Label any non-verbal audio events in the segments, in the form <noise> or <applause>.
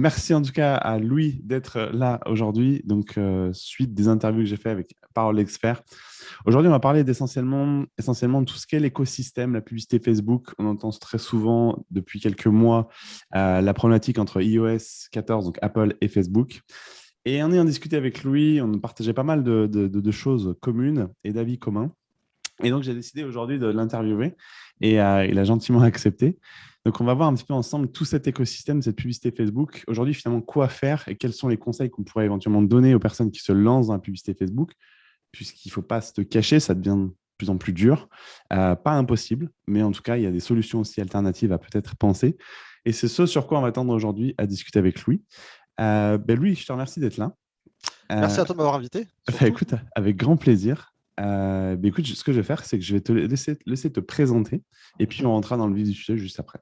merci en tout cas à Louis d'être là aujourd'hui. Donc, suite des interviews que j'ai fait avec Parole Expert. Aujourd'hui, on va parler essentiellement, essentiellement de tout ce qu'est l'écosystème, la publicité Facebook. On entend très souvent depuis quelques mois la problématique entre iOS 14, donc Apple et Facebook. Et en ayant discuté avec Louis, on partageait pas mal de, de choses communes et d'avis communs. Et donc, j'ai décidé aujourd'hui de l'interviewer et euh, il a gentiment <laughs> accepté. Donc, on va voir un petit peu ensemble tout cet écosystème, cette publicité Facebook. Aujourd'hui, finalement, quoi faire et quels sont les conseils qu'on pourrait éventuellement donner aux personnes qui se lancent dans la publicité Facebook, puisqu'il ne faut pas se cacher, ça devient de plus en plus dur. Euh, pas impossible, mais en tout cas, il y a des solutions aussi alternatives à peut-être penser. Et c'est ce sur quoi on va tendre aujourd'hui à discuter avec Louis. Euh, ben Louis, je te remercie d'être là. Merci à toi de m'avoir invité. <laughs> Bah, écoute, avec grand plaisir. Euh, bah, écoute, ce que je vais faire, c'est que je vais te laisser, laisser te présenter et puis on rentrera dans le vif du sujet juste après.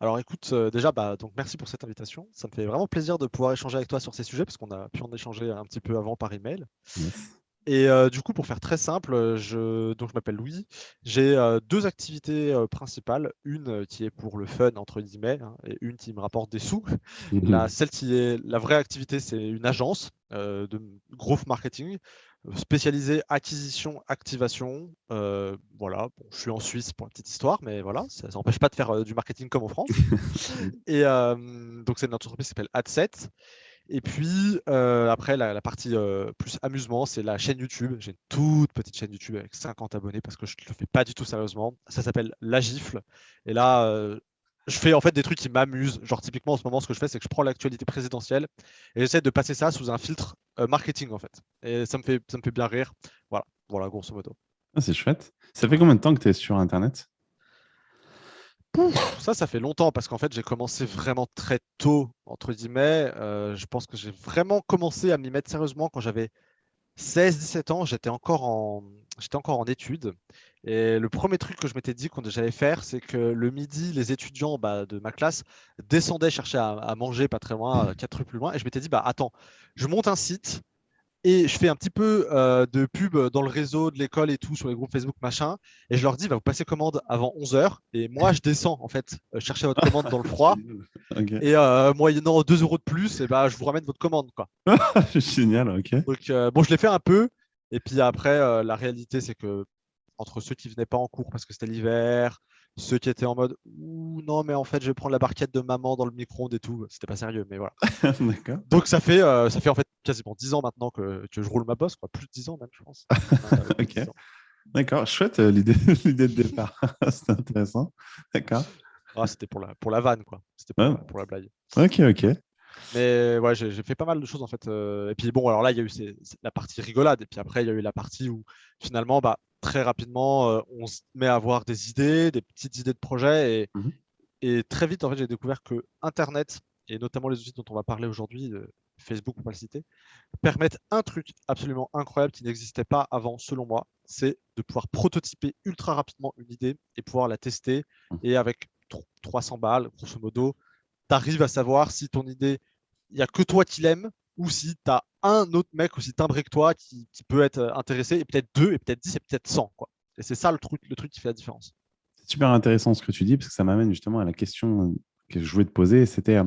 Alors écoute, euh, déjà, bah, donc merci pour cette invitation. Ça me fait vraiment plaisir de pouvoir échanger avec toi sur ces sujets parce qu'on a pu en échanger un petit peu avant par email. Et euh, du coup, pour faire très simple, je, donc je m'appelle Louis. J'ai deux activités principales. Une qui est pour le fun, entre guillemets, hein, et une qui me rapporte des sous. la, celle qui est la vraie activité, c'est une agence de growth marketing spécialisé acquisition, activation. Euh, voilà, je suis en Suisse pour une petite histoire, mais voilà, ça n'empêche pas de faire euh, du marketing comme en France. <laughs> et euh, donc, c'est une entreprise qui s'appelle Adset. Et puis, après, la, partie plus amusement, c'est la chaîne YouTube. J'ai une toute petite chaîne YouTube avec 50 abonnés parce que je ne le fais pas du tout sérieusement. Ça s'appelle La Gifle. Et là, je fais en fait des trucs qui m'amusent. Genre typiquement en ce moment, ce que je fais, c'est que je prends l'actualité présidentielle et j'essaie de passer ça sous un filtre euh, marketing en fait. Et ça me fait, ça me fait bien rire. Voilà, voilà grosso modo. Ah, c'est chouette. Ça fait combien de temps que tu es sur Internet? Ça, ça fait longtemps parce qu'en fait, j'ai commencé vraiment très tôt, entre guillemets. Euh, je pense que j'ai vraiment commencé à m'y mettre sérieusement quand j'avais 16-17 ans. J'étais encore, en... encore en études et le premier truc que je m'étais dit que j'allais faire, c'est que le midi, les étudiants bah, de ma classe descendaient chercher à, manger pas très loin, euh, quatre rues plus loin. Et je m'étais dit, bah attends, je monte un site et je fais un petit peu euh, de pub dans le réseau de l'école et tout, sur les groupes Facebook, machin. Et je leur dis, bah, vous passez commande avant 11h. Et moi, je descends, en fait, euh, chercher votre commande dans le froid. <laughs> Et moyennant 2 euros de plus, et bah, je vous ramène votre commande. Quoi. <laughs> Génial, ok. Donc, bon, je l'ai fait un peu. Et puis après, la réalité, c'est que entre ceux qui venaient pas en cours parce que c'était l'hiver, ceux qui étaient en mode non mais en fait je vais prendre la barquette de maman dans le micro-ondes et tout, c'était pas sérieux mais voilà. <laughs> Donc ça fait euh, ça fait en fait quasiment 10 ans maintenant que, que je roule ma bosse quoi, plus de 10 ans même je pense. <laughs> ok. D'accord, chouette euh, l'idée <laughs> de départ, c'est intéressant. D'accord. Ah, c'était pour la pour la vanne quoi, c'était pour, pour, la blague. Ok ok. Mais ouais, j'ai fait pas mal de choses en fait. Euh, et puis bon, alors là, il y a eu la partie rigolade. Et puis après, il y a eu la partie où finalement, bah, très rapidement, euh, on se met à avoir des idées, des petites idées de projet. Et, mmh et très vite, en fait, j'ai découvert que Internet, et notamment les outils dont on va parler aujourd'hui, Facebook pour pas le citer, permettent un truc absolument incroyable qui n'existait pas avant, selon moi, c'est de pouvoir prototyper ultra rapidement une idée et pouvoir la tester. Mmh. Et avec 300 balles, grosso modo, tu arrives à savoir si ton idée, il n'y a que toi qui l'aimes ou si tu as un autre mec aussi timbré que toi qui, peut être euh, intéressé, et peut-être deux, et peut-être dix, et peut-être cent. Quoi. Et c'est ça le truc, le truc qui fait la différence. C'est super intéressant ce que tu dis, parce que ça m'amène justement à la question que je voulais te poser. C'était, euh,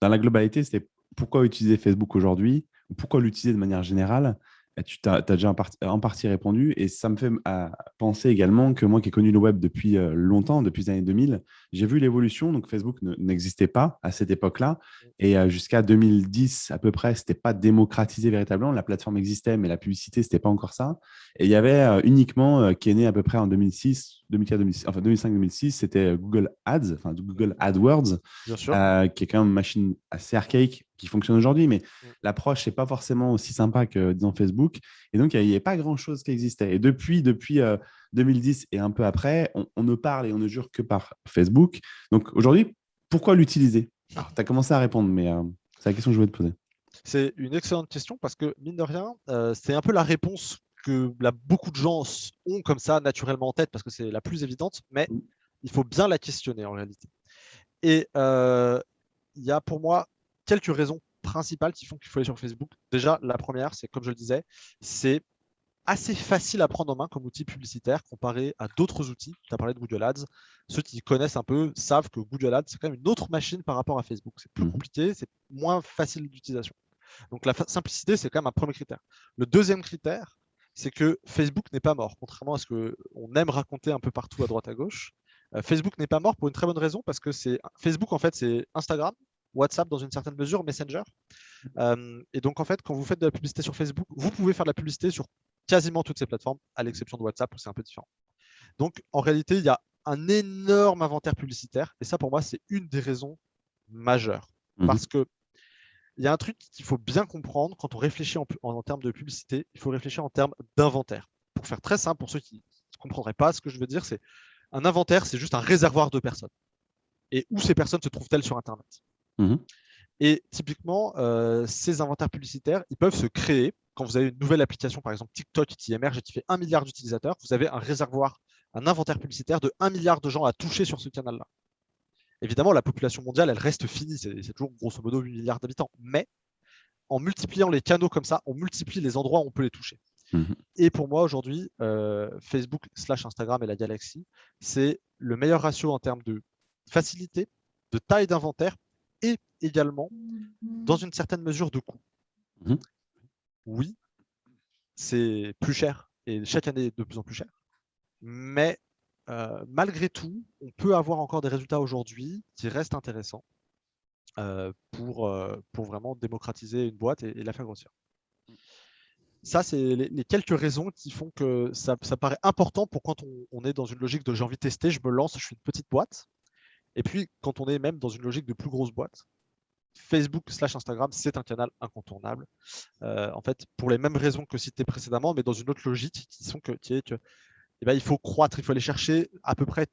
dans la globalité, c'était pourquoi utiliser Facebook aujourd'hui, ou pourquoi l'utiliser de manière générale? Tu as, déjà en partie, répondu et ça me fait penser également que moi qui ai connu le web depuis longtemps, depuis les années 2000, j'ai vu l'évolution. Donc Facebook n'existait pas à cette époque-là et euh, jusqu'à 2010 à peu près, c'était pas démocratisé véritablement. La plateforme existait, mais la publicité, c'était pas encore ça. Et il y avait uniquement, qui est né à peu près en 2006, 2004, 2006, enfin 2005-2006, c'était Google Ads, enfin Google AdWords, qui est quand même une machine assez archaïque qui fonctionne aujourd'hui, mais mm. l'approche n'est pas forcément aussi sympa que disons Facebook. Et donc, il n'y avait pas grand-chose qui existait. Et depuis, depuis 2010 euh, et un peu après, on, ne parle et on ne jure que par Facebook. Donc aujourd'hui, pourquoi l'utiliser? Tu as commencé à répondre, mais euh, c'est la question que je voulais te poser. C'est une excellente question parce que, mine de rien, euh, c'est un peu la réponse que beaucoup de gens ont comme ça naturellement en tête parce que c'est la plus évidente, mais il faut bien la questionner en réalité. Et il y a pour moi quelques raisons principales qui font qu'il faut aller sur Facebook. Déjà, la première, c'est comme je le disais, c'est assez facile à prendre en main comme outil publicitaire comparé à d'autres outils. Tu as parlé de Google Ads. Ceux qui connaissent un peu savent que Google Ads, c'est quand même une autre machine par rapport à Facebook. C'est plus mmh compliqué, c'est moins facile d'utilisation. Donc la simplicité, c'est quand même un premier critère. Le deuxième critère, c'est que Facebook n'est pas mort, contrairement à ce qu'on aime raconter un peu partout à droite à gauche. Euh, Facebook n'est pas mort pour une très bonne raison, parce que c'est Facebook, en fait, c'est Instagram, WhatsApp dans une certaine mesure, Messenger. Euh, et donc, en fait, quand vous faites de la publicité sur Facebook, vous pouvez faire de la publicité sur quasiment toutes ces plateformes, à l'exception de WhatsApp où c'est un peu différent. Donc, en réalité, il y a un énorme inventaire publicitaire. Et ça, pour moi, c'est une des raisons majeures. Mmh Parce que il y a un truc qu'il faut bien comprendre quand on réfléchit en, termes de publicité, il faut réfléchir en termes d'inventaire. Pour faire très simple, pour ceux qui ne comprendraient pas, ce que je veux dire, c'est un inventaire, c'est juste un réservoir de personnes. Et où ces personnes se trouvent-elles sur Internet? Mmh Et typiquement, euh, ces inventaires publicitaires, ils peuvent se créer quand vous avez une nouvelle application, par exemple TikTok, qui émerge et qui fait un milliard d'utilisateurs, vous avez un réservoir, un inventaire publicitaire de 1 milliard de gens à toucher sur ce canal-là. Évidemment, la population mondiale, elle reste finie, c'est toujours grosso modo 8 milliards d'habitants. Mais en multipliant les canaux comme ça, on multiplie les endroits où on peut les toucher. Mhm. Et pour moi, aujourd'hui, euh, Facebook slash Instagram et la galaxie, c'est le meilleur ratio en termes de facilité, de taille d'inventaire et également, dans une certaine mesure, de coût. Mhm oui, c'est plus cher et chaque année de plus en plus cher. Mais euh, malgré tout, on peut avoir encore des résultats aujourd'hui qui restent intéressants euh, pour, euh, pour vraiment démocratiser une boîte et, la faire grossir. Ça, c'est les, quelques raisons qui font que ça, paraît important pour quand on, est dans une logique de j'ai envie de tester, je me lance, je suis une petite boîte. Et puis, quand on est même dans une logique de plus grosse boîte, Facebook slash Instagram, c'est un canal incontournable. En fait, pour les mêmes raisons que cité précédemment, mais dans une autre logique qui, sont qui est que eh ben, il faut croître, il faut aller chercher à peu près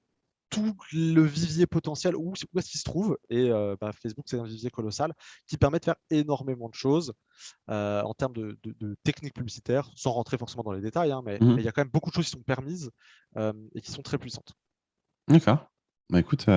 tout le vivier potentiel, où, est-ce qu'il se trouve. Et euh, bah, Facebook, c'est un vivier colossal qui permet de faire énormément de choses euh, en termes de, techniques publicitaires, sans rentrer forcément dans les détails, hein, mais, mmh mais, il y a quand même beaucoup de choses qui sont permises et qui sont très puissantes. D'accord. Bah, écoute,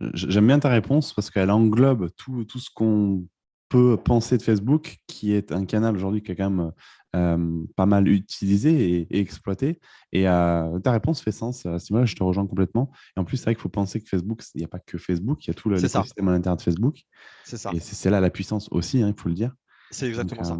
J'aime bien ta réponse parce qu'elle englobe tout, tout ce qu'on peut penser de Facebook, qui est un canal aujourd'hui qui est quand même euh, pas mal utilisé et, exploité. Et euh, ta réponse fait sens. Ce je te rejoins complètement. Et en plus, c'est vrai qu'il faut penser que Facebook, il n'y a pas que Facebook, il y a tout le système à l'intérieur de Facebook. C'est ça. Et c'est là la puissance aussi, hein, il faut le dire. C'est exactement ça.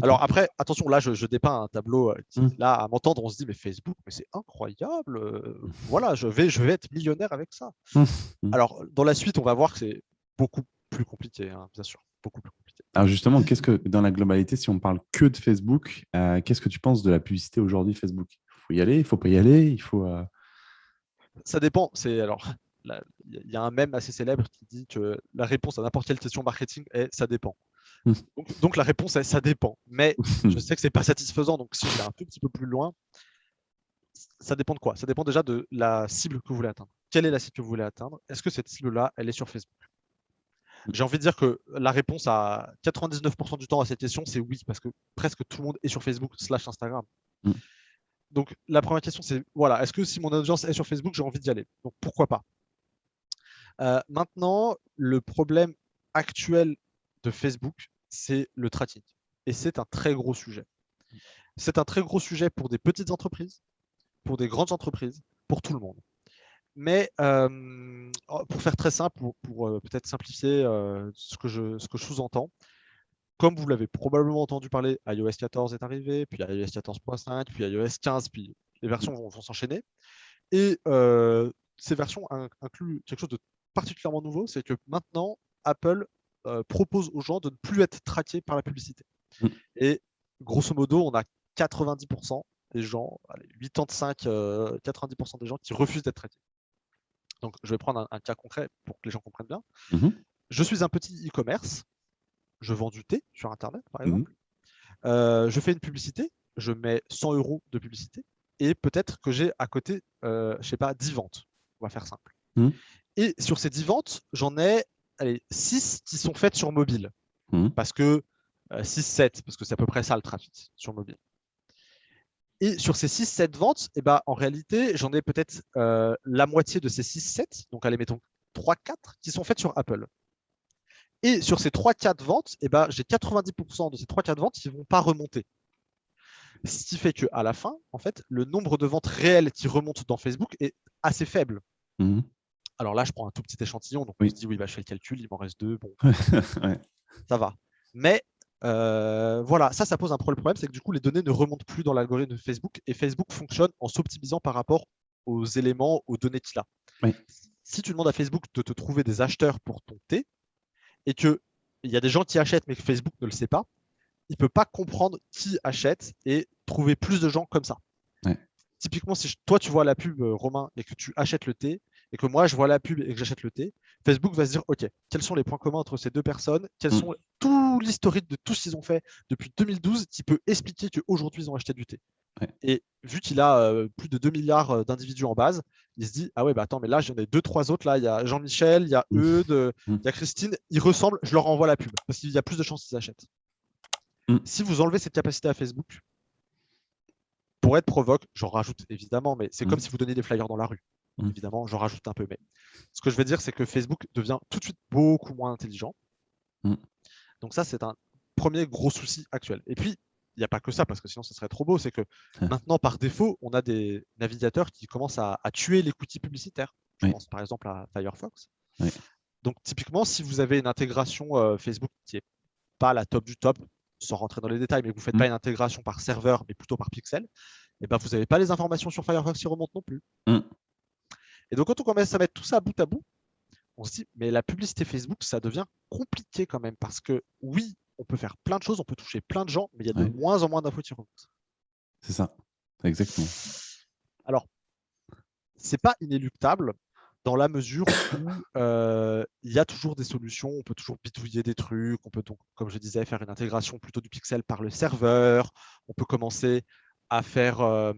Alors après, attention, là, je, dépeins un tableau euh, qui, mmh. là, à m'entendre, on se dit, mais Facebook, mais c'est incroyable. Euh, mmh. voilà, je vais, je vais être millionnaire avec ça. Mmh. Alors, dans la suite, on va voir que c'est beaucoup plus compliqué, hein, bien sûr, beaucoup plus compliqué. Alors justement, qu'est-ce que, dans la globalité, si on parle que de Facebook, euh, qu'est-ce que tu penses de la publicité aujourd'hui Facebook? Il faut y aller, il faut pas y aller, il faut... Ça dépend. C'est alors, il y a un mème assez célèbre qui dit que la réponse à n'importe quelle question marketing est ça dépend. Mmh. Donc, la réponse est ça dépend. Mais <laughs> je sais que c'est pas satisfaisant. Donc si on est un tout petit peu plus loin, ça dépend de quoi? Ça dépend déjà de la cible que vous voulez atteindre. Quelle est la cible que vous voulez atteindre? Est-ce que cette cible-là, elle est sur Facebook? J'ai envie de dire que la réponse à 99% du temps à cette question, c'est oui, parce que presque tout le monde est sur Facebook slash Instagram. Mmh. Donc la première question, c'est voilà, est-ce que si mon audience est sur Facebook, j'ai envie d'y aller? Donc pourquoi pas? Euh, Maintenant, le problème actuel de Facebook, c'est le tracking. Et c'est un très gros sujet. C'est un très gros sujet pour des petites entreprises, pour des grandes entreprises, pour tout le monde. Mais euh, oh, pour faire très simple, pour, euh, peut-être simplifier euh, ce que je, ce que je sous-entends, comme vous l'avez probablement entendu parler, iOS 14 est arrivé, puis iOS 14.5, puis iOS 15, puis les versions vont, s'enchaîner. Et ces versions incluent quelque chose de particulièrement nouveau, c'est que maintenant, Apple euh, propose aux gens de ne plus être traqués par la publicité. Mm. Et grosso modo, on a 90% des gens, allez, 85, 90% euh, des gens qui refusent d'être traqués. Donc, je vais prendre un, cas concret pour que les gens comprennent bien. Mm-hmm. Je suis un petit e-commerce, je vends du thé sur Internet, par mm-hmm. exemple. Euh, je fais une publicité, je mets 100 euros de publicité, et peut-être que j'ai à côté, je sais pas, 10 ventes. On va faire simple. Mm. Et sur ces 10 ventes, j'en ai allez, 6 qui sont faites sur mobile. Mmh. Parce que 6-7, euh, parce que c'est à peu près ça le trafic sur mobile. Et sur ces 6-7 ventes, eh ben, en réalité, j'en ai peut-être euh, la moitié de ces 6-7, donc allez, mettons 3-4, qui sont faites sur Apple. Et sur ces 3-4 ventes, eh ben, j'ai 90% de ces 3-4 ventes qui ne vont pas remonter. Ce qui fait qu'à la fin, en fait, le nombre de ventes réelles qui remontent dans Facebook est assez faible. Mmh. Alors là, je prends un tout petit échantillon, donc Oui. on se dit, oui, bah, je fais le calcul, il m'en reste deux, bon, <laughs> Ouais. ça va. Mais euh, voilà, ça, ça pose un problème. C'est que du coup, les données ne remontent plus dans l'algorithme de Facebook et Facebook fonctionne en s'optimisant par rapport aux éléments, aux données qu'il a. Oui. Si tu demandes à Facebook de te trouver des acheteurs pour ton thé et qu'il y a des gens qui achètent mais que Facebook ne le sait pas, il ne peut pas comprendre qui achète et trouver plus de gens comme ça. Ouais. Typiquement, si je- toi, tu vois la pub, euh, Romain, et que tu achètes le thé, et que moi, je vois la pub et que j'achète le thé, Facebook va se dire, OK, quels sont les points communs entre ces deux personnes? Quels Mm. sont tout l'historique de tout ce qu'ils ont fait depuis 2012 qui peut expliquer qu'aujourd'hui, ils ont acheté du thé? Ouais. Et vu qu'il a euh, plus de 2 milliards euh, d'individus en base, il se dit, ah ouais, bah attends, mais là, j'en ai deux, trois autres. Là, il y a Jean-Michel, il y a. Eudes, euh, Mm. il y a Christine. Ils ressemblent, je leur envoie la pub parce qu'il y a plus de chances qu'ils achètent. Mm. Si vous enlevez cette capacité à Facebook, pour être provoque, j'en rajoute évidemment, mais c'est Mm. comme si vous donniez des flyers dans la rue. Mm. Évidemment, j'en rajoute un peu. Mais ce que je veux dire, c'est que Facebook devient tout de suite beaucoup moins intelligent. Mm. Donc ça, c'est un premier gros souci actuel. Et puis, il n'y a pas que ça, parce que sinon, ce serait trop beau. C'est que Ah. maintenant, par défaut, on a des navigateurs qui commencent à, à tuer les cookies publicitaires. Je Oui. pense par exemple à Firefox. Oui. Donc typiquement, si vous avez une intégration euh, Facebook qui n'est pas la top du top, sans rentrer dans les détails, mais que vous ne faites Mm. pas une intégration par serveur, mais plutôt par pixel, et ben, vous n'avez pas les informations sur Firefox qui remontent non plus. Et donc quand on commence à mettre tout ça bout à bout, on se dit, mais la publicité Facebook, ça devient compliqué quand même, parce que oui, on peut faire plein de choses, on peut toucher plein de gens, mais il y a de Ouais. moins en moins d'infos qui remontent. C'est ça. Exactement. Alors, c'est pas inéluctable dans la mesure où euh, il y a toujours des solutions, on peut toujours bidouiller des trucs, on peut donc, comme je disais, faire une intégration plutôt du pixel par le serveur, on peut commencer à faire euh,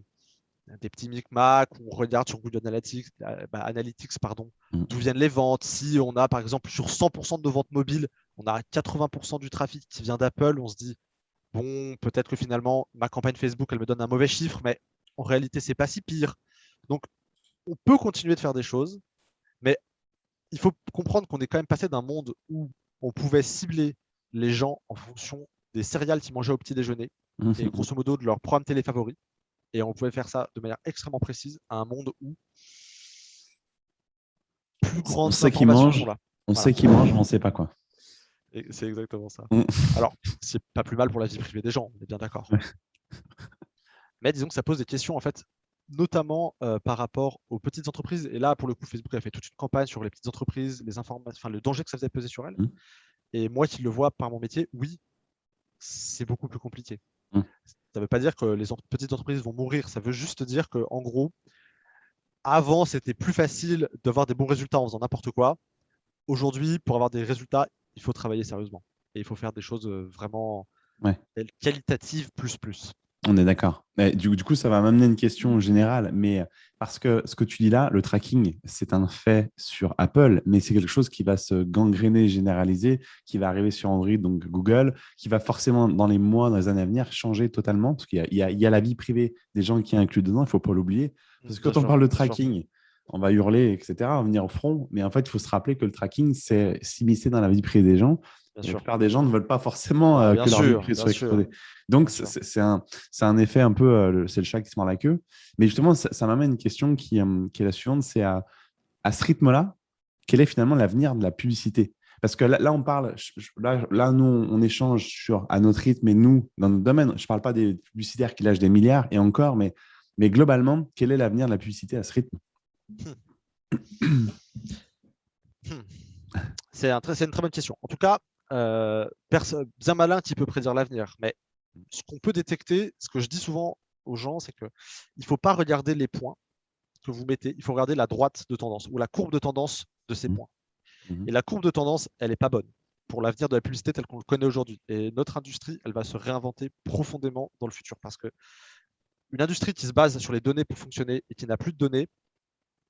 des petits micmacs, on regarde sur Google Analytics, euh, bah, Analytics pardon, Mm. d'où viennent les ventes. Si on a par exemple sur 100% de nos ventes mobiles, on a 80% du trafic qui vient d'Apple, on se dit bon, peut-être que finalement ma campagne Facebook elle me donne un mauvais chiffre, mais en réalité c'est pas si pire. Donc on peut continuer de faire des choses, mais il faut comprendre qu'on est quand même passé d'un monde où on pouvait cibler les gens en fonction des céréales qu'ils mangeaient au petit déjeuner et grosso modo de leur programme télé favori. Et on pouvait faire ça de manière extrêmement précise à un monde où plus sait qu'ils informations mangent. sont là. On Voilà. sait qui mange, mais on sait pas quoi. C'est exactement ça. Mm. Alors, c'est pas plus mal pour la vie privée des gens, on est bien d'accord. Mais disons que ça pose des questions, en fait, notamment euh, par rapport aux petites entreprises. Et là, pour le coup, Facebook a fait toute une campagne sur les petites entreprises, les informations, enfin, le danger que ça faisait peser sur elles. Mm. Et moi qui le vois par mon métier, oui, c'est beaucoup plus compliqué. Mm. Ça ne veut pas dire que les petites entreprises vont mourir. Ça veut juste dire que, en gros, avant, c'était plus facile d'avoir des bons résultats en faisant n'importe quoi. Aujourd'hui, pour avoir des résultats, il faut travailler sérieusement. Et il faut faire des choses euh, vraiment Ouais. qualitatives plus plus. On est d'accord. Du, du coup, ça va m'amener une question générale, mais parce que ce que tu dis là, le tracking, c'est un fait sur Apple, mais c'est quelque chose qui va se gangréner, généraliser, qui va arriver sur Android, donc Google, qui va forcément, dans les mois, dans les années à venir, changer totalement, parce qu'il y y, a- il y a la vie privée des gens qui est inclus dedans, il ne faut pas l'oublier. Parce que quand on parle de tracking, on va hurler, etc., on va venir au front, mais en fait, il faut se rappeler que le tracking, c'est s'immiscer dans la vie privée des gens. Bien La sûr. plupart des gens ne veulent pas forcément euh, que leur vie privée soit exposée. Donc, c'est un, un effet un peu, euh, c'est le chat qui se mord la queue. Mais justement, ça, ça m'amène une question qui, euh, qui est la suivante, c'est à, à ce rythme-là, quel est finalement l'avenir de la publicité? Parce que là, là, on parle, je- je- là, là, nous, on échange sur, à notre rythme et nous, dans notre domaine. Je ne parle pas des publicitaires qui lâchent des milliards et encore, mais, mais globalement, quel est l'avenir de la publicité à ce rythme? C'est un très- c'est une très bonne question. En tout cas, euh, bien malin qui peut prédire l'avenir. Mais ce qu'on peut détecter, ce que je dis souvent aux gens, c'est qu'il ne faut pas regarder les points que vous mettez, il faut regarder la droite de tendance ou la courbe de tendance de ces Mhm. points. Mhm. Et la courbe de tendance, elle n'est pas bonne pour l'avenir de la publicité tel qu'on le connaît aujourd'hui. Et notre industrie, elle va se réinventer profondément dans le futur parce que une industrie qui se base sur les données pour fonctionner et qui n'a plus de données,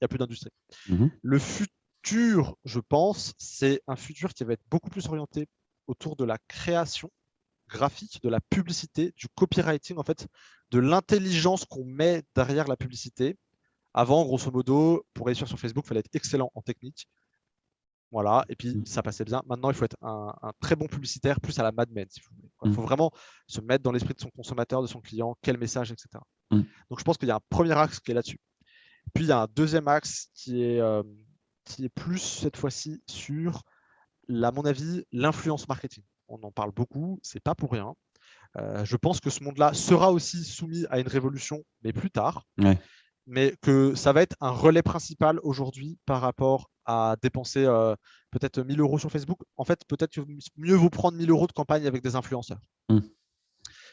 n'y a plus d'industrie. Mhm. Le futur, je pense, c'est un futur qui va être beaucoup plus orienté autour de la création graphique, de la publicité, du copywriting, en fait, de l'intelligence qu'on met derrière la publicité. Avant, grosso modo, pour réussir sur Facebook, il fallait être excellent en technique. Voilà, et puis Mm. ça passait bien. Maintenant, il faut être un, un très bon publicitaire, plus à la Mad Men, si vous voulez. Il faut vraiment se mettre dans l'esprit de son consommateur, de son client, quel message, etc. Donc, je pense qu'il y a un premier axe qui est là-dessus. Puis, il y a un deuxième axe qui est, qui est plus, cette fois-ci, sur, à mon avis, l'influence marketing. On en parle beaucoup, c'est pas pour rien. je pense que ce monde-là sera aussi soumis à une révolution, mais plus tard. Mais que ça va être un relais principal aujourd'hui par rapport à dépenser peut-être 1000 euros sur Facebook. En fait, peut-être que mieux vaut prendre 1000 euros de campagne avec des influenceurs. Mmh.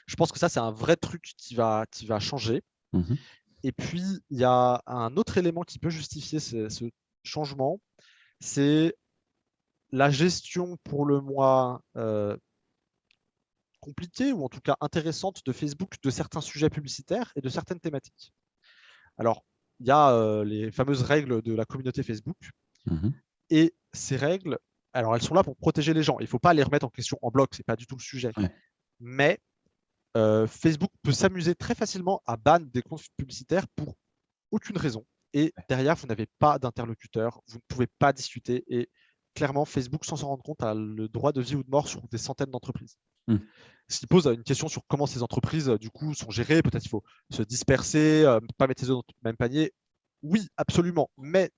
Je pense que ça, c'est un vrai truc qui va, qui va changer. Mmh Et puis, il y a un autre élément qui peut justifier ce, ce changement, c'est la gestion pour le moins compliquée ou en tout cas intéressante de Facebook de certains sujets publicitaires et de certaines thématiques. Alors, il y a les fameuses règles de la communauté Facebook. Mmh et ces règles, alors elles sont là pour protéger les gens. Il ne faut pas les remettre en question en bloc, ce n'est pas du tout le sujet. Mais Facebook peut s'amuser très facilement à ban des comptes publicitaires pour aucune raison. Et derrière, vous n'avez pas d'interlocuteur, vous ne pouvez pas discuter. Et clairement, Facebook, sans s'en rendre compte, a le droit de vie ou de mort sur des centaines d'entreprises. Mmh. Ce qui pose une question sur comment ces entreprises, du coup, sont gérées. Peut-être qu'il faut se disperser, ne pas mettre les œufs dans le même panier. Oui, absolument. Mais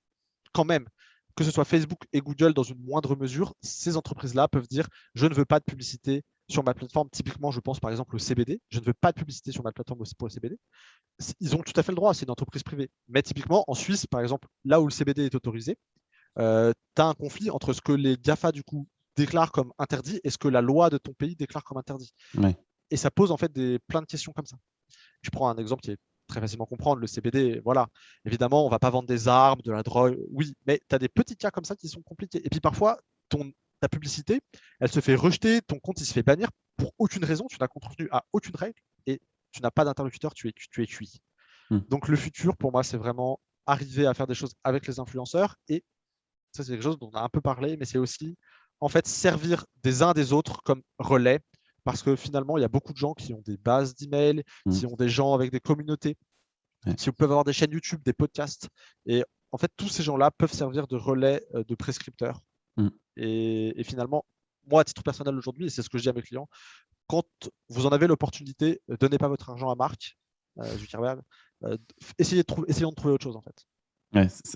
quand même, que ce soit Facebook et Google dans une moindre mesure, ces entreprises-là peuvent dire je ne veux pas de publicité sur ma plateforme. Typiquement, je pense par exemple au CBD. Je ne veux pas de publicité sur ma plateforme pour le CBD. Ils ont tout à fait le droit, c'est une entreprise privée. Mais typiquement, en Suisse, par exemple, là où le CBD est autorisé, euh, tu as un conflit entre ce que les GAFA du coup déclarent comme interdit et ce que la loi de ton pays déclare comme interdit. Et ça pose en fait des, plein de questions comme ça. Je prends un exemple qui est très facilement comprendre, le CBD, voilà. Évidemment, on ne va pas vendre des armes, de la drogue, oui, mais tu as des petits cas comme ça qui sont compliqués. Et puis parfois, ton, ta publicité, elle se fait rejeter, ton compte, il se fait bannir pour aucune raison, tu n'as contenu à aucune règle et tu n'as pas d'interlocuteur, tu es, tu es cuit. Hmm. Donc le futur, pour moi, c'est vraiment arriver à faire des choses avec les influenceurs et ça, c'est quelque chose dont on a un peu parlé, mais c'est aussi en fait servir des uns des autres comme relais parce que finalement, il y a beaucoup de gens qui ont des bases d'emails, mmh. qui ont des gens avec des communautés, qui peuvent avoir des chaînes YouTube, des podcasts. Et en fait, tous ces gens-là peuvent servir de relais euh, de prescripteurs. Mmh. Et, finalement, moi, à titre personnel aujourd'hui, et c'est ce que je dis à mes clients, quand vous en avez l'opportunité, euh, donnez pas votre argent à Marc euh, euh essayez de trouver, essayons de trouver autre chose en fait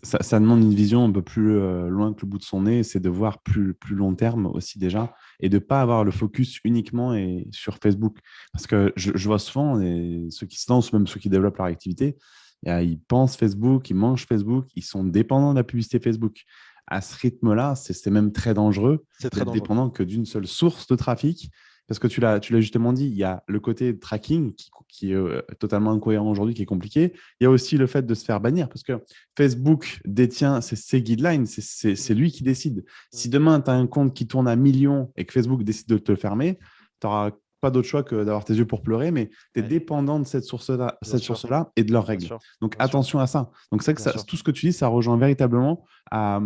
ça, demande une vision un peu plus euh, loin que le bout de son nez, c'est de voir plus, plus long terme aussi déjà et de ne pas avoir le focus uniquement et sur Facebook. Parce que je, vois souvent et ceux qui se lancent, même ceux qui développent leur activité, ils pensent Facebook, ils mangent Facebook, ils sont dépendants de la publicité Facebook. À ce rythme-là, c'est même très dangereux d'être dépendant que d'une seule source de trafic parce que tu l'as justement dit, il y a le côté tracking qui, est euh, totalement incohérent aujourd'hui, qui est compliqué. Il y a aussi le fait de se faire bannir, parce que Facebook détient ses, guidelines, c'est lui qui décide. Si demain, tu as un compte qui tourne à millions et que Facebook décide de te le fermer, tu n'auras pas d'autre choix que d'avoir tes yeux pour pleurer, mais tu es dépendant de cette source-là source et de leurs règles. Donc, attention à ça. Donc, c'est que tout ce que tu dis, ça rejoint véritablement à,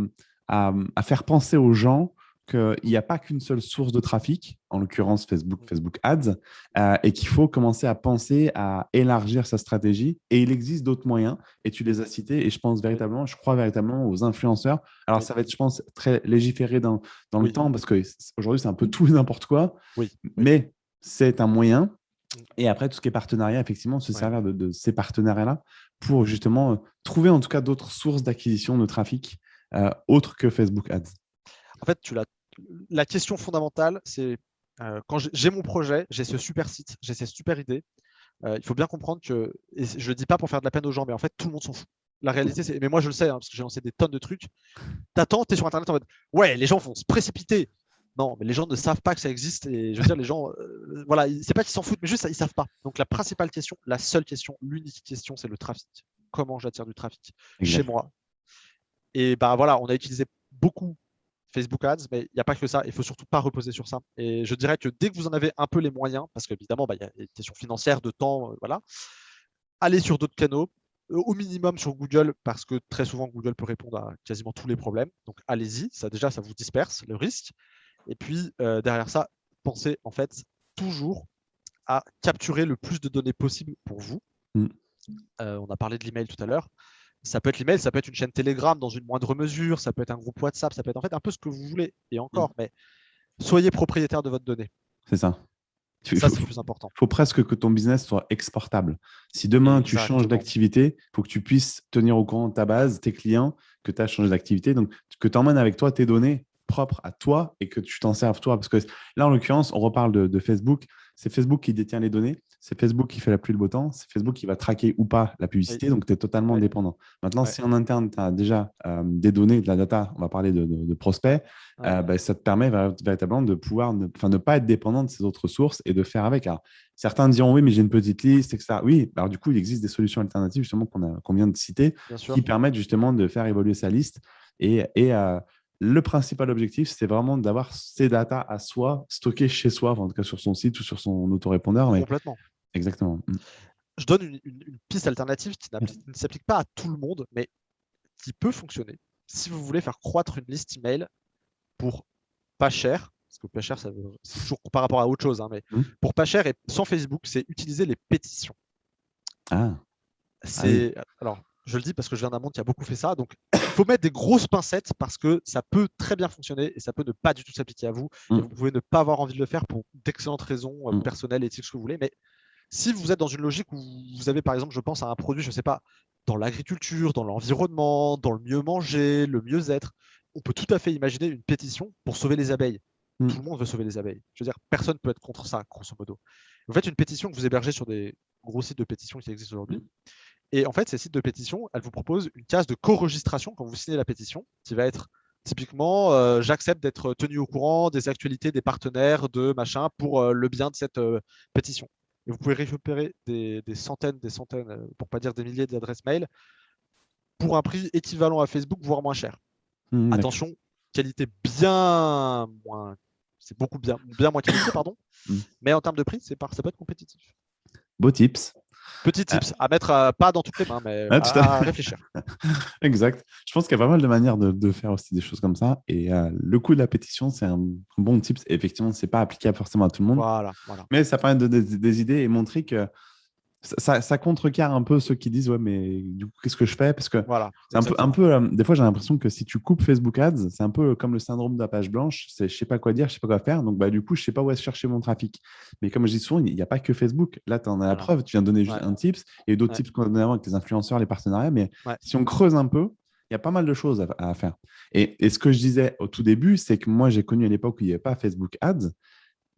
à, à faire penser aux gens qu'il n'y a pas qu'une seule source de trafic, en l'occurrence Facebook, Facebook Ads, euh, et qu'il faut commencer à penser à élargir sa stratégie. Et il existe d'autres moyens, et tu les as cités, et je pense véritablement, je crois véritablement aux influenceurs. Alors, ça va être, je pense, très légiféré dans, dans le temps, parce qu'aujourd'hui, c'est un peu tout et n'importe quoi, oui. mais c'est un moyen. Et après, tout ce qui est partenariat, effectivement, se servir de, ces partenariats-là pour justement euh, trouver en tout cas d'autres sources d'acquisition de trafic euh, autres que Facebook Ads en fait, tu la question fondamentale, c'est euh, quand j'ai mon projet, j'ai ce super site, j'ai cette super idée, euh, il faut bien comprendre que, et je ne le dis pas pour faire de la peine aux gens, mais en fait, tout le monde s'en fout. La réalité, c'est, mais moi je le sais, hein, parce que j'ai lancé des tonnes de trucs. T'attends, tu es sur Internet en mode, ouais, les gens vont se précipiter. Non, mais les gens ne savent pas que ça existe. Et je veux dire, les gens, euh, voilà, c'est pas qu'ils s'en foutent, mais juste ils savent pas. Donc la principale question, la seule question, l'unique question, c'est le trafic. Comment j'attire du trafic chez moi Et bah voilà, on a utilisé beaucoup Facebook Ads, mais il n'y a pas que ça. Il ne faut surtout pas reposer sur ça. Et je dirais que dès que vous en avez un peu les moyens, parce qu'évidemment, bah, il y a des questions financières, de temps, euh, voilà, allez sur d'autres canaux, euh, au minimum sur Google, parce que très souvent, Google peut répondre à quasiment tous les problèmes. Donc, allez-y. Ça, déjà, ça vous disperse le risque. Et puis, euh, derrière ça, pensez en fait toujours à capturer le plus de données possible pour vous. Mm. on a parlé de l'email tout à l'heure ça peut être l'email, ça peut être une chaîne Telegram dans une moindre mesure, ça peut être un groupe WhatsApp, ça peut être en fait un peu ce que vous voulez. Et encore, mm. mais soyez propriétaire de votre donnée. C'est ça. ça, c'est plus important. Il faut presque que ton business soit exportable. Si demain, tu changes d'activité, il faut que tu puisses tenir au courant ta base, tes clients, que tu as changé d'activité. Donc, que tu emmènes avec toi tes données propres à toi et que tu t'en serves toi. Parce que là, en l'occurrence, on reparle de Facebook. C'est Facebook qui détient les données c'est Facebook qui fait la pluie le beau temps, c'est Facebook qui va traquer ou pas la publicité, donc tu es totalement indépendant. Maintenant, si en interne, tu as déjà euh, des données, de la data, on va parler de, prospects, euh, bah, ça te permet véritablement de pouvoir ne, ne pas être dépendant de ces autres sources et de faire avec. certains diront oui, mais j'ai une petite liste, etc. Oui, alors du coup, il existe des solutions alternatives justement qu'on vient de citer qui permettent justement de faire évoluer sa liste et, et euh, le principal objectif, c'est vraiment d'avoir ces datas à soi, stockées chez soi, en tout cas sur son site ou sur son autorépondeur. Complètement. Exactement. Mmh. Je donne une, piste alternative qui ne s'applique pas à tout le monde, mais qui peut fonctionner. Si vous voulez faire croître une liste email pour pas cher, parce que pas cher, c'est toujours par rapport à autre chose, hein, mais mmh. pour pas cher et sans Facebook, c'est utiliser les pétitions. Ah. C'est alors je le dis parce que je viens d'un monde qui a beaucoup fait ça. Donc, il faut mettre des grosses pincettes parce que ça peut très bien fonctionner et ça peut ne pas du tout s'appliquer à vous. Et mmh. vous pouvez ne pas avoir envie de le faire pour d'excellentes raisons euh, personnelles, éthiques, ce que vous voulez. Mais si vous êtes dans une logique où vous avez, par exemple, je pense à un produit, je ne sais pas, dans l'agriculture, dans l'environnement, dans le mieux manger, le mieux-être, on peut tout à fait imaginer une pétition pour sauver les abeilles. Hmm. Tout le monde veut sauver les abeilles. Je veux dire, personne ne peut être contre ça, grosso modo. Vous faites une pétition que vous hébergez sur des gros sites de pétition qui existent aujourd'hui. Hmm. Et en fait, ces sites de pétition, elles vous proposent une case de co-registration quand vous signez la pétition, qui va être typiquement, euh, j'accepte d'être tenu au courant des actualités des partenaires de machin pour euh, le bien de cette euh, pétition et vous pouvez récupérer des, centaines, des centaines, euh, pour pas dire des milliers d'adresses mail pour un prix équivalent à Facebook, voire moins cher. Mmh, Attention, qualité bien moins, c'est beaucoup bien, bien moins qualité, <coughs> pardon. Mmh. Mais en termes de prix, c'est ça peut être compétitif. Beau tips. Petit ah. tips à mettre euh, pas dans toutes les mains, mais à, réfléchir. <laughs> exact. Je pense qu'il y a pas mal de manières de, faire aussi des choses comme ça. Et euh, le coût de la pétition, c'est un bon tips. effectivement, c'est pas applicable forcément à tout le monde. Voilà, Mais ça permet de donner des idées et montrer que ça, ça, contrecarre un peu ceux qui disent ouais mais du coup qu'est-ce que je fais? Parce que voilà, c'est un peu, un peu euh, des fois j'ai l'impression que si tu coupes Facebook Ads c'est un peu comme le syndrome de la page blanche c'est je sais pas quoi dire je sais pas quoi faire donc bah du coup je sais pas où est chercher mon trafic. Mais comme je dis souvent il n'y a pas que Facebook. Là tu en as la preuve tu viens de donner juste un tips et d'autres tips qu'on a donné avant avec les influenceurs les partenariats mais si on creuse un peu il y a pas mal de choses à, faire. Et, et, ce que je disais au tout début c'est que moi j'ai connu à l'époque où il n'y avait pas Facebook Ads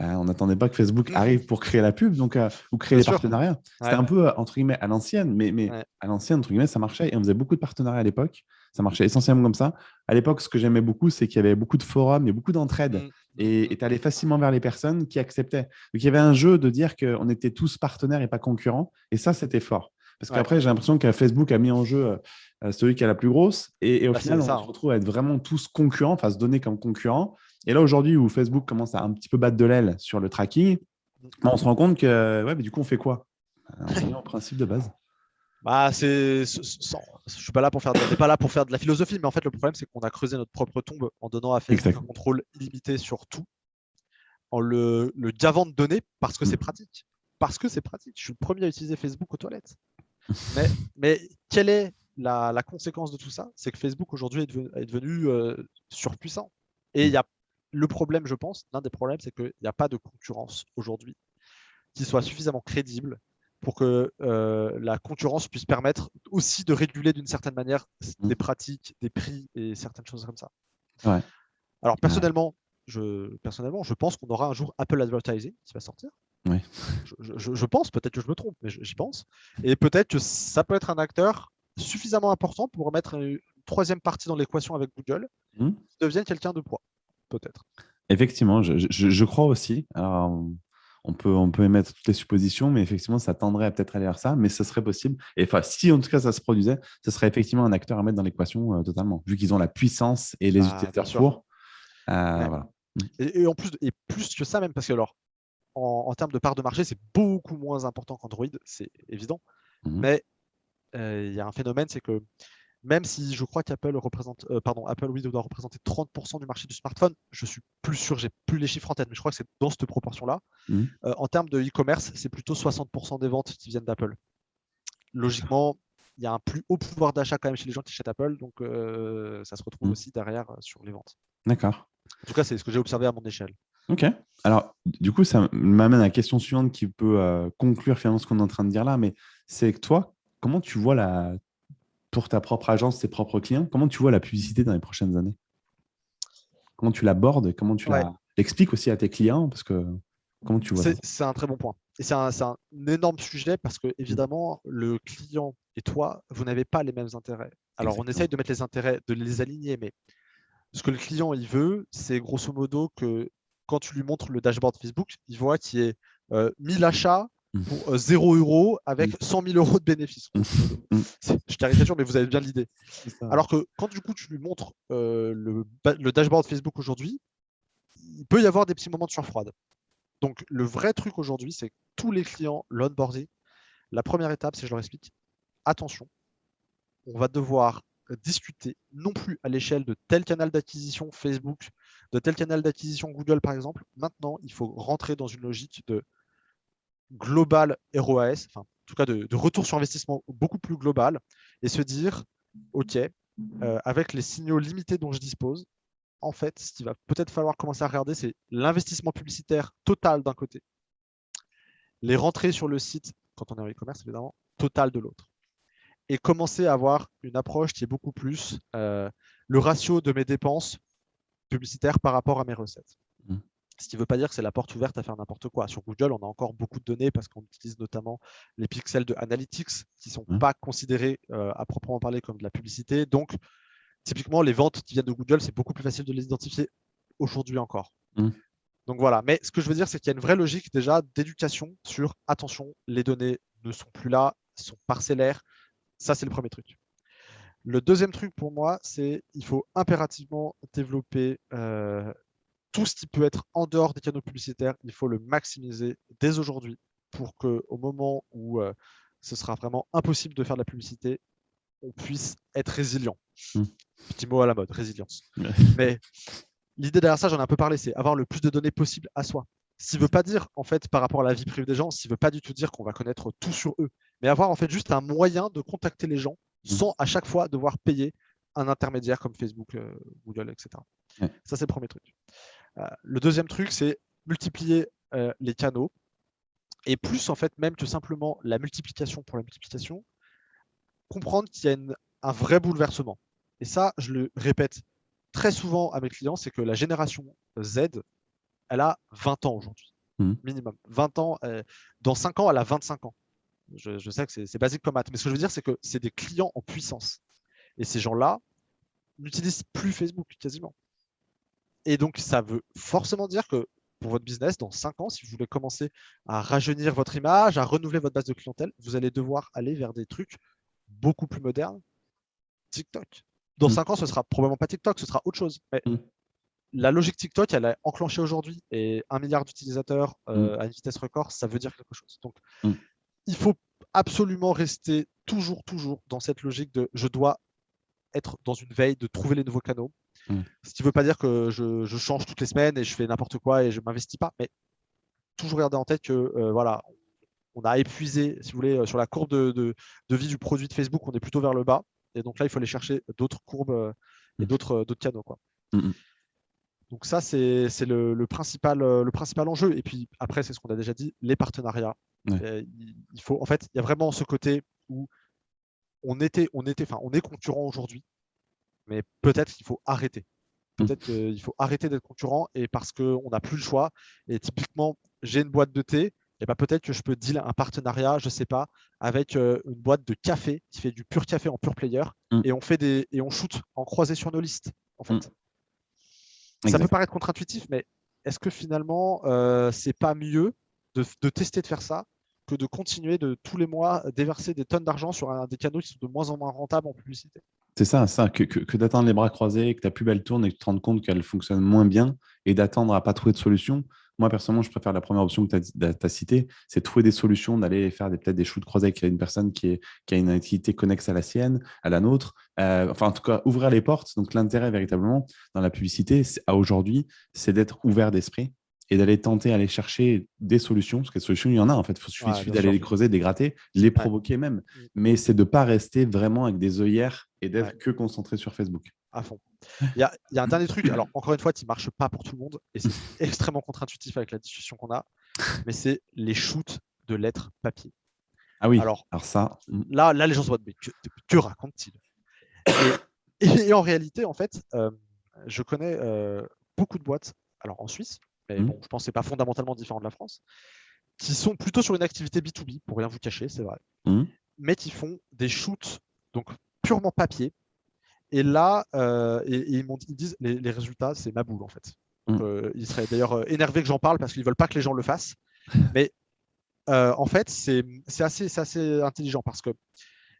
euh, on n'attendait pas que Facebook mmh. arrive pour créer la pub donc, euh, ou créer les partenariats. C'était un peu, euh, entre guillemets, à l'ancienne, mais, mais à l'ancienne, entre guillemets, ça marchait et on faisait beaucoup de partenariats à l'époque. Ça marchait essentiellement comme ça. À l'époque, ce que j'aimais beaucoup, c'est qu'il y avait beaucoup de forums, il y a beaucoup d'entraide mmh. et tu allais facilement vers les personnes qui acceptaient. Donc, il y avait un jeu de dire qu'on était tous partenaires et pas concurrents. Et ça, c'était fort. Parce qu'après, j'ai l'impression que Facebook a mis en jeu celui qui a la plus grosse. Et, au bah, final, on se hein. retrouve à être vraiment tous concurrents, enfin se donner comme concurrents. Et là, aujourd'hui, où Facebook commence à un petit peu battre de l'aile sur le tracking, bah, on se rend compte que ouais, mais du coup, on fait quoi? On en principe de base. Bah, c'est, je suis pas là pour faire, de, pas là pour faire de la philosophie, mais en fait, le problème, c'est qu'on a creusé notre propre tombe en donnant à Facebook un contrôle illimité sur tout, en le, le gavant de données parce que c'est mm. pratique. Parce que c'est pratique. Je suis le premier à utiliser Facebook aux toilettes. <laughs> mais, mais quelle est la, la conséquence de tout ça? C'est que Facebook aujourd'hui est devenu, est devenu euh, surpuissant. Et il y a le problème, je pense, l'un des problèmes, c'est qu'il n'y a pas de concurrence aujourd'hui qui soit suffisamment crédible pour que euh, la concurrence puisse permettre aussi de réguler d'une certaine manière mmh. des pratiques, des prix et certaines choses comme ça. Alors personnellement, je, personnellement, je pense qu'on aura un jour Apple Advertising qui va sortir. Je, pense, peut-être que je me trompe, mais j'y pense. Et peut-être que ça peut être un acteur suffisamment important pour mettre une troisième partie dans l'équation avec Google, mmh. qui devienne quelqu'un de poids peut-être. Effectivement, je, crois aussi. on peut, on peut émettre toutes les suppositions, mais effectivement, ça tendrait à peut-être aller vers ça, mais ce serait possible. Et enfin, si en tout cas ça se produisait, ce serait effectivement un acteur à mettre dans l'équation euh, totalement, vu qu'ils ont la puissance et les ah, utilisateurs pour. Euh, et, en plus, et plus que ça même, parce que alors, en, termes de part de marché, c'est beaucoup moins important qu'Android, c'est évident. Mmh mais euh, il y a un phénomène, c'est que même si je crois qu'Apple représente, euh, pardon, Apple oui, doit représenter 30% du marché du smartphone, je suis plus sûr, j'ai plus les chiffres en tête, mais je crois que c'est dans cette proportion-là. Mmh. Euh, en termes de e-commerce, c'est plutôt 60% des ventes qui viennent d'Apple. Logiquement, il y a un plus haut pouvoir d'achat quand même chez les gens qui achètent Apple, donc euh, ça se retrouve mmh. aussi derrière sur les ventes. D'accord. En tout cas, c'est ce que j'ai observé à mon échelle. Ok. Alors, du coup, ça m'amène à la question suivante qui peut conclure finalement ce qu'on est en train de dire là, mais c'est que toi, comment tu vois la, pour ta propre agence, tes propres clients, comment tu vois la publicité dans les prochaines années? Comment tu l'abordes Comment tu l'expliques aussi à tes clients? Parce que comment tu vois C'est un très bon point. Et c'est un, un, énorme sujet parce que, évidemment, le client et toi, vous n'avez pas les mêmes intérêts. Alors, on essaye de mettre les intérêts, de les aligner, mais ce que le client il veut, c'est grosso modo que quand tu lui montres le dashboard Facebook, il voit qu'il y ait 1000 achats mmh. Pour 0 euros avec 100 mmh. 000 euros de bénéfices. Mmh. Je caricature, mais vous avez bien l'idée. Alors que quand du coup tu lui montres le, le, dashboard Facebook aujourd'hui, il peut y avoir des petits moments de sueur froide. Donc le vrai truc aujourd'hui, c'est que tous les clients, l'onboarding, la première étape, c'est je leur explique, attention, on va devoir discuter non plus à l'échelle de tel canal d'acquisition Facebook, de tel canal d'acquisition Google par exemple. Maintenant, il faut rentrer dans une logique de global ROAS, enfin, en tout cas de, retour sur investissement beaucoup plus global, et se dire, OK, euh, avec les signaux limités dont je dispose, en fait, ce qu'il va peut-être falloir commencer à regarder, c'est l'investissement publicitaire total d'un côté, les rentrées sur le site, quand on est en e-commerce évidemment, total de l'autre et commencer à avoir une approche qui est beaucoup plus euh, le ratio de mes dépenses publicitaires par rapport à mes recettes. Ce qui ne veut pas dire que c'est la porte ouverte à faire n'importe quoi. Sur Google, on a encore beaucoup de données parce qu'on utilise notamment les pixels de Analytics qui ne sont mmh. pas considérés euh, à proprement parler comme de la publicité. Donc, typiquement, les ventes qui viennent de Google, c'est beaucoup plus facile de les identifier aujourd'hui encore. Mmh. Donc voilà, mais ce que je veux dire, c'est qu'il y a une vraie logique déjà d'éducation sur attention, les données ne sont plus là, sont parcellaires, ça, c'est le premier truc. Le deuxième truc pour moi, c'est il faut impérativement développer euh, tout ce qui peut être en dehors des canaux publicitaires. Il faut le maximiser dès aujourd'hui pour qu'au moment où euh, ce sera vraiment impossible de faire de la publicité, on puisse être résilient. Hmm. Petit mot à la mode, résilience. Mais l'idée derrière ça, j'en ai un peu parlé, c'est avoir le plus de données possible à soi. Ce ne veut pas dire, en fait, par rapport à la vie privée des gens, ce ne veut pas du tout dire qu'on va connaître tout sur eux, mais avoir en fait juste un moyen de contacter les gens mmh. sans à chaque fois devoir payer un intermédiaire comme Facebook, euh, Google, etc. Ça, c'est le premier truc. Euh, le deuxième truc, c'est multiplier euh, les canaux. Et plus, en fait, même que simplement la multiplication pour la multiplication, comprendre qu'il y a un vrai bouleversement. Et ça, je le répète très souvent à mes clients, c'est que la génération Z, elle a 20 ans aujourd'hui, mmh. minimum. 20 ans, euh, dans 5 ans, elle a 25 ans. Je, sais que c'est basique comme maths, mais ce que je veux dire, c'est que c'est des clients en puissance. Et ces gens-là n'utilisent plus Facebook quasiment. Et donc, ça veut forcément dire que pour votre business, dans 5 ans, si vous voulez commencer à rajeunir votre image, à renouveler votre base de clientèle, vous allez devoir aller vers des trucs beaucoup plus modernes. TikTok. Dans 5 mmh. ans, ce sera probablement pas TikTok, ce sera autre chose. Mais mmh la logique TikTok, elle est enclenchée aujourd'hui et un milliard d'utilisateurs euh, mm. à une vitesse record, ça veut dire quelque chose. Donc, mm. il faut absolument rester toujours, toujours dans cette logique de je dois être dans une veille de trouver les nouveaux canaux. Mm. Ce qui ne veut pas dire que je, change toutes les semaines et je fais n'importe quoi et je ne m'investis pas, mais toujours garder en tête que euh, voilà, on a épuisé, si vous voulez, euh, sur la courbe de, vie du produit de Facebook, on est plutôt vers le bas. Et donc là, il faut aller chercher d'autres courbes et d'autres canaux. Quoi. Donc ça, c'est le, principal, euh, le principal enjeu. Et puis après, c'est ce qu'on a déjà dit, les partenariats. Euh, il, faut, en fait, il y a vraiment ce côté où on était, on était, enfin, on est concurrent aujourd'hui, mais peut-être qu'il faut arrêter. Mmh. Peut-être qu'il faut arrêter d'être concurrent et parce qu'on n'a plus le choix. Et typiquement, j'ai une boîte de thé, et ben peut-être que je peux deal un partenariat, je ne sais pas, avec euh, une boîte de café qui fait du pur café en pur player, mmh. et on fait des et on shoot en croisé sur nos listes. En fait. Mmh. Ça peut paraître contre-intuitif, mais est-ce que finalement, euh, c'est pas mieux de, tester de faire ça que de continuer de tous les mois déverser des tonnes d'argent sur un, des canaux qui sont de moins en moins rentables en publicité? C'est ça, ça que, que, d'attendre les bras croisés, que ta pub elle tourne et que tu te rends compte qu'elle fonctionne moins bien et d'attendre à pas trouver de solution. Moi, personnellement, je préfère la première option que tu as, citée, c'est trouver des solutions, d'aller faire peut-être des shoots croisés avec une personne qui, a une activité connexe à la sienne, à la nôtre. Euh, enfin, en tout cas, ouvrir les portes. Donc, l'intérêt véritablement dans la publicité, à aujourd'hui, c'est d'être ouvert d'esprit et d'aller tenter, aller chercher des solutions, parce que des solutions, il y en a en fait. Il suffit d'aller les creuser, les gratter, les provoquer même. Mm. Mais c'est de ne pas rester vraiment avec des œillères et d'être que concentré sur Facebook. À fond. Il y a, un dernier truc, alors encore une fois, qui ne marche pas pour tout le monde, et c'est <laughs> extrêmement contre-intuitif avec la discussion qu'on a, mais c'est les shoots de lettres papier. Ah oui, alors, ça. Hmm. Là, là, les gens se disent, mais que, que raconte-t-il? Et, en réalité, en fait, euh, je connais euh, beaucoup de boîtes, alors en Suisse, mais bon, je pense que ce n'est pas fondamentalement différent de la France, qui sont plutôt sur une activité B2B, pour rien vous cacher, c'est vrai, hmm. mais qui font des shoots donc purement papier. Et là, euh, et, ils, ils, disent les, les résultats, c'est ma boule en fait. Mm. Euh, ils seraient d'ailleurs euh, énervés que j'en parle parce qu'ils ne veulent pas que les gens le fassent. <laughs> Mais en fait, c'est assez, assez intelligent parce que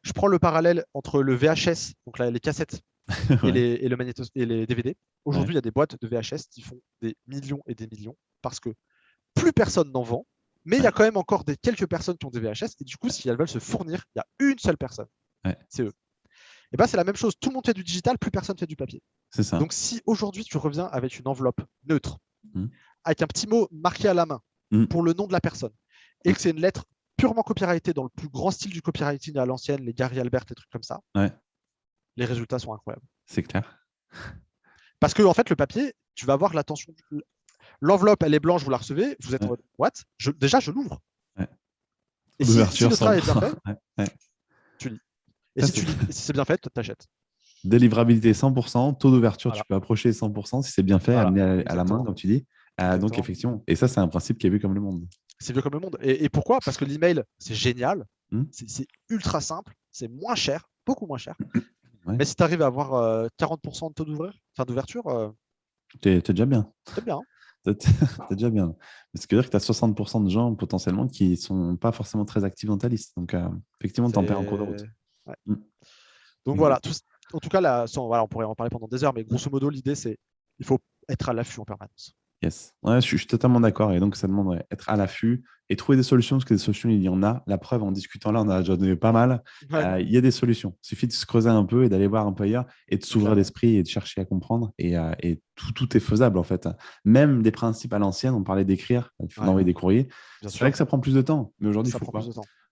je prends le parallèle entre le VHS, donc là, les cassettes, <laughs> et, les, et, le et les DVD. Aujourd'hui, il y a des boîtes de VHS qui font des millions et des millions parce que plus personne n'en vend, mais il y a quand même encore des, quelques personnes qui ont des VHS. Et du coup, si elles veulent se fournir, il y a une seule personne. C'est eux. Et ben, c'est la même chose. Tout le monde fait du digital, plus personne fait du papier. C'est ça. Donc, si aujourd'hui tu reviens avec une enveloppe neutre, mmh. avec un petit mot marqué à la main mmh. pour le nom de la personne, et que c'est une lettre purement copyrightée dans le plus grand style du copywriting à l'ancienne, les Gary Albert, les trucs comme ça, les résultats sont incroyables. C'est clair. <laughs> Parce que, en fait, le papier, tu vas avoir l'attention. L'enveloppe, elle est blanche, vous la recevez, vous êtes en mode What? Déjà, je l'ouvre. Et si, si, le travail est bien fait, tu lis. Et si, c'est bien fait, tu achètes. Délivrabilité 100%, taux d'ouverture, tu peux approcher 100% si c'est bien fait, amené à, la main, comme tu dis. Euh, donc, effectivement, et ça, c'est un principe qui est vu comme le monde. C'est vu comme le monde. Et, pourquoi? Parce que l'email, c'est génial, hmm. c'est ultra simple, c'est moins cher, beaucoup moins cher. <clears throat> Mais si tu arrives à avoir 40% euh, de taux d'ouverture, euh... t'es déjà bien. C'est bien. T'es déjà bien. <laughs> Ce qui veut dire que tu as 60% de gens potentiellement qui ne sont pas forcément très actifs dans ta liste. Donc, euh, effectivement, tu en perds en cours de route. Mm. Donc voilà, en tout cas, là, voilà, on pourrait en parler pendant des heures, mais grosso modo, l'idée, c'est il faut être à l'affût en permanence. Yes. Ouais, je, suis, totalement d'accord. Et donc, ça demande d'être à l'affût et trouver des solutions, parce que des solutions, il y en a. La preuve, en discutant là, on a déjà donné pas mal. Euh, il y a des solutions. Il suffit de se creuser un peu et d'aller voir un peu ailleurs et de s'ouvrir l'esprit et de chercher à comprendre. Et, euh, et tout, tout, est faisable, en fait. Même des principes à l'ancienne, on parlait d'écrire, il faut envoyer des courriers. C'est vrai que ça prend plus de temps, mais aujourd'hui, il faut pas.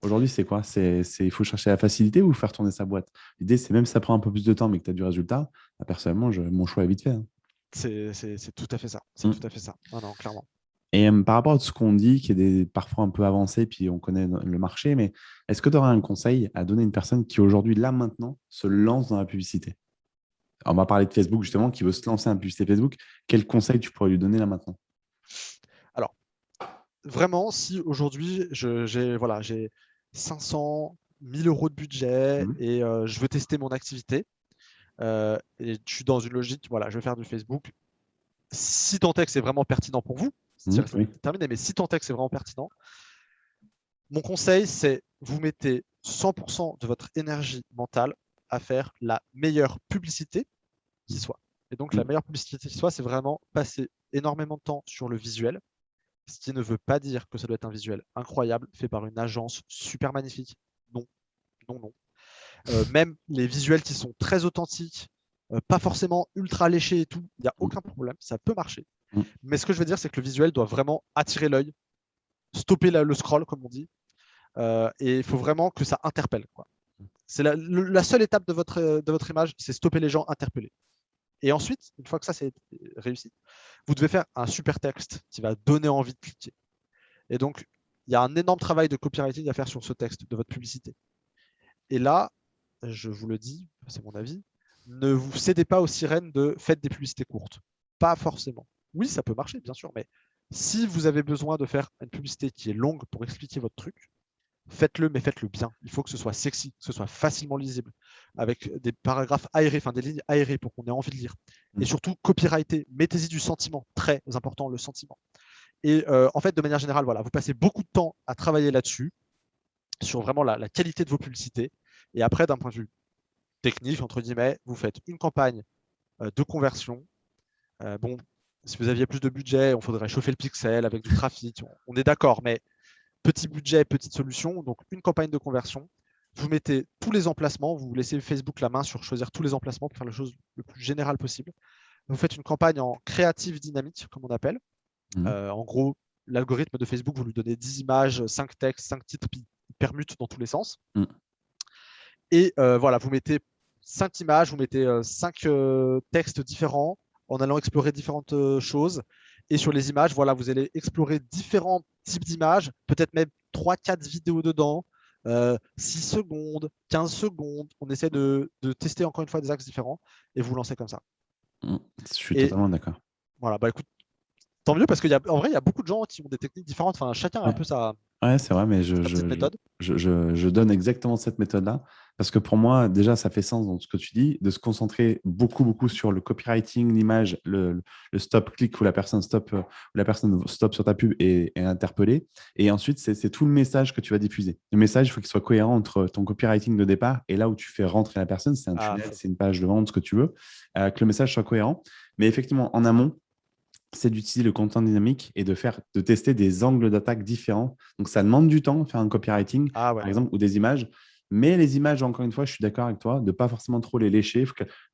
Aujourd'hui, c'est quoi? C'est, Il faut chercher la facilité ou faire tourner sa boîte? L'idée, c'est même si ça prend un peu plus de temps, mais que tu as du résultat, bah, personnellement, je, mon choix est vite fait. Hein. C'est, tout à fait ça. C'est mmh. tout à fait ça. non, clairement. Et par rapport à ce qu'on dit, qui est des, parfois un peu avancé, puis on connaît le marché, mais est-ce que tu aurais un conseil à donner à une personne qui aujourd'hui, là maintenant, se lance dans la publicité? On va parler de Facebook justement, qui veut se lancer dans la publicité Facebook. Quel conseil tu pourrais lui donner là maintenant? Alors, vraiment, si aujourd'hui, j'ai voilà, 500, 1000 euros de budget mmh et je veux tester mon activité. Et je suis dans une logique, voilà, je vais faire du Facebook. Si tant est que c'est vraiment pertinent pour vous, mmh, terminé, mais si tant est que c'est vraiment pertinent, mon conseil, c'est vous mettez 100% de votre énergie mentale à faire la meilleure publicité qui soit. Et donc, la mmh. meilleure publicité qui soit, c'est vraiment passer énormément de temps sur le visuel, ce qui ne veut pas dire que ça doit être un visuel incroyable fait par une agence super magnifique. Non, non, non. Euh, même les visuels qui sont très authentiques, euh, pas forcément ultra léchés et tout, il n'y a aucun problème, ça peut marcher. Mm. Mais ce que je veux dire, c'est que le visuel doit vraiment attirer l'œil, stopper le scroll, comme on dit, euh, et il faut vraiment que ça interpelle. C'est la, la, seule étape de votre, de votre image, c'est stopper les gens interpellés. Et ensuite, une fois que ça c'est réussi, vous devez faire un super texte qui va donner envie de cliquer. Et donc, il y a un énorme travail de copywriting à faire sur ce texte de votre publicité. Et là, je vous le dis, c'est mon avis, ne vous cédez pas aux sirènes de faites des publicités courtes. Pas forcément. Oui, ça peut marcher, bien sûr, mais si vous avez besoin de faire une publicité qui est longue pour expliquer votre truc, faites-le, mais faites-le bien. Il faut que ce soit sexy, que ce soit facilement lisible, avec des paragraphes aérés, enfin des lignes aérées pour qu'on ait envie de lire. Et mmh. surtout, copyrighté, mettez-y du sentiment, très important, le sentiment. Et euh, en fait, de manière générale, voilà, vous passez beaucoup de temps à travailler là-dessus, sur vraiment la, qualité de vos publicités. Et après, d'un point de vue technique, entre guillemets, vous faites une campagne euh, de conversion. Euh, bon, si vous aviez plus de budget, on faudrait chauffer le pixel avec du trafic. On est d'accord, mais petit budget, petite solution, donc une campagne de conversion. Vous mettez tous les emplacements, vous laissez Facebook la main sur choisir tous les emplacements pour faire la chose le plus générale possible. Vous faites une campagne en créative dynamique, comme on appelle. Mmh. Euh, en gros, l'algorithme de Facebook, vous lui donnez 10 images, 5 textes, 5 titres, puis il permute dans tous les sens. Mmh. Et euh, voilà, vous mettez cinq images, vous mettez cinq textes différents en allant explorer différentes choses. Et sur les images, voilà, vous allez explorer différents types d'images, peut-être même 3-4 vidéos dedans, 6 secondes, 15 secondes. On essaie de, tester encore une fois des axes différents et vous lancez comme ça. Mmh, je suis totalement d'accord. Voilà, bah écoute, tant mieux parce qu'en vrai, il y a beaucoup de gens qui ont des techniques différentes. Enfin, chacun a un peu sa, Ouais, c'est vrai, mais je, je, je, je, donne exactement cette méthode-là. Parce que pour moi, déjà, ça fait sens dans ce que tu dis, de se concentrer beaucoup, beaucoup sur le copywriting, l'image, le, le stop-click où la personne stop, où la personne stop sur ta pub et est interpellée. Et ensuite, c'est tout le message que tu vas diffuser. Le message, il faut qu'il soit cohérent entre ton copywriting de départ et là où tu fais rentrer la personne. C'est un ah, tunnel, c'est une page de vente, ce que tu veux. Euh, que le message soit cohérent. Mais effectivement, en amont, c'est d'utiliser le content dynamique et de faire, de tester des angles d'attaque différents. Donc, ça demande du temps, faire un copywriting, ah par exemple, ou des images. Mais les images, encore une fois, je suis d'accord avec toi, de ne pas forcément trop les lécher.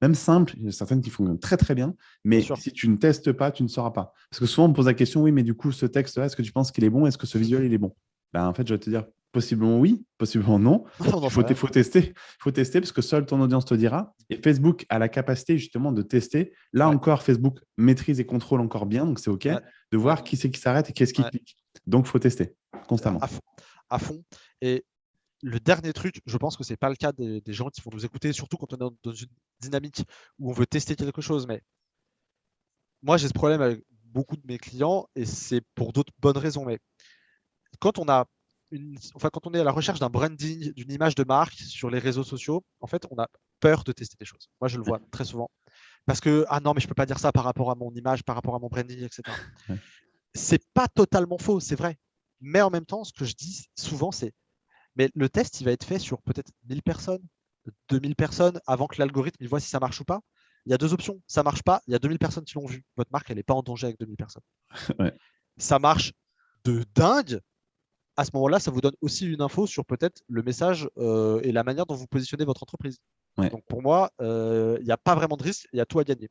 Même simple, il y a certaines qui fonctionnent très, très bien. Mais si tu ne testes pas, tu ne sauras pas. Parce que souvent, on me pose la question, oui, mais du coup, ce texte-là, est-ce que tu penses qu'il est bon? Est-ce que ce visuel, il est bon? Ben, En fait, je vais te dire, Possiblement oui, possiblement non. <laughs> Il faut, faut, tester. faut tester parce que seule ton audience te dira. Et Facebook a la capacité justement de tester. Là encore, Facebook maîtrise et contrôle encore bien, donc c'est OK, de voir qui c'est qui s'arrête et qu'est-ce qui clique. Donc, il faut tester constamment. À fond. Et le dernier truc, je pense que ce n'est pas le cas des, gens qui vont nous écouter, surtout quand on est dans une dynamique où on veut tester quelque chose. Mais moi, j'ai ce problème avec beaucoup de mes clients et c'est pour d'autres bonnes raisons. Mais quand on a enfin, quand on est à la recherche d'un branding, d'une image de marque sur les réseaux sociaux, en fait, on a peur de tester des choses. Moi, je le vois très souvent. Parce que, ah non, mais je ne peux pas dire ça par rapport à mon image, par rapport à mon branding, etc. C'est pas totalement faux, c'est vrai. Mais en même temps, ce que je dis souvent, c'est mais le test, il va être fait sur peut-être 1000 personnes, 2000 personnes avant que l'algorithme voit si ça marche ou pas. Il y a deux options. Ça marche pas, il y a 2000 personnes qui l'ont vu. Votre marque, elle n'est pas en danger avec 2000 personnes. <laughs> Ça marche de dingue à ce moment-là, ça vous donne aussi une info sur peut-être le message euh, et la manière dont vous positionnez votre entreprise. Donc pour moi, euh, il n'y a pas vraiment de risque, il y a tout à gagner.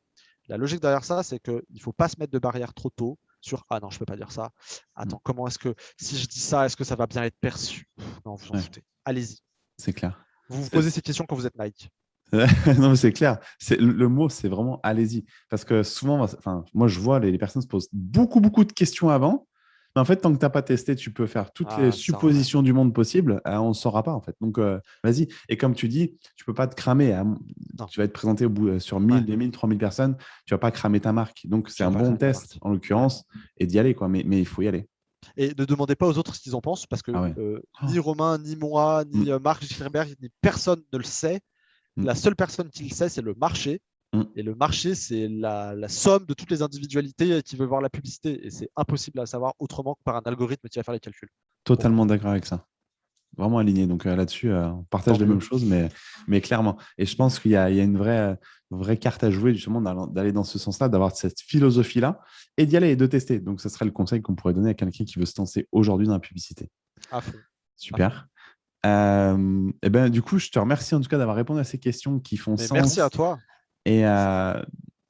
La logique derrière ça, c'est qu'il ne faut pas se mettre de barrière trop tôt sur Ah non, je ne peux pas dire ça. Attends, mm. comment est-ce que si je dis ça, est-ce que ça va bien être perçu Non, vous en foutez. Allez-y. C'est clair. Vous vous posez ces questions quand vous êtes Nike. <laughs> non, mais c'est clair. Le mot, c'est vraiment allez-y. Parce que souvent, enfin, moi, je vois les, les personnes se posent beaucoup, beaucoup de questions avant en fait, tant que tu n'as pas testé, tu peux faire toutes ah, les suppositions du monde possible. Euh, on ne saura pas, en fait. Donc, euh, vas-y. Et comme tu dis, tu ne peux pas te cramer. Hein. Tu vas être présenté au bout, euh, sur 1000, 2000, 3000 personnes. Tu ne vas pas cramer ta marque. Donc, c'est un bon test, en l'occurrence, et d'y aller. Quoi. Mais, mais il faut y aller. Et ne demandez pas aux autres ce qu'ils en pensent, parce que ah ni Romain, ni moi, ni mm. Marc Schirberg, ni personne ne le sait. Mm. La seule personne qui le sait, c'est le marché. Mm. Et le marché, c'est la, somme de toutes les individualités qui veulent voir la publicité. Et c'est impossible à savoir autrement que par un algorithme qui va faire les calculs. Totalement d'accord avec ça. Vraiment aligné. Donc euh, là-dessus, euh, on partage les mêmes choses, mais, mais clairement. Et je pense qu'il y, a une vraie, vraie carte à jouer, justement, d'aller dans ce sens-là, d'avoir cette philosophie-là et d'y aller et de tester. Donc, ce serait le conseil qu'on pourrait donner à quelqu'un qui veut se lancer aujourd'hui dans la publicité. Super. Euh, et ben, du coup, je te remercie en tout cas d'avoir répondu à ces questions qui font sens. Merci à toi et, euh,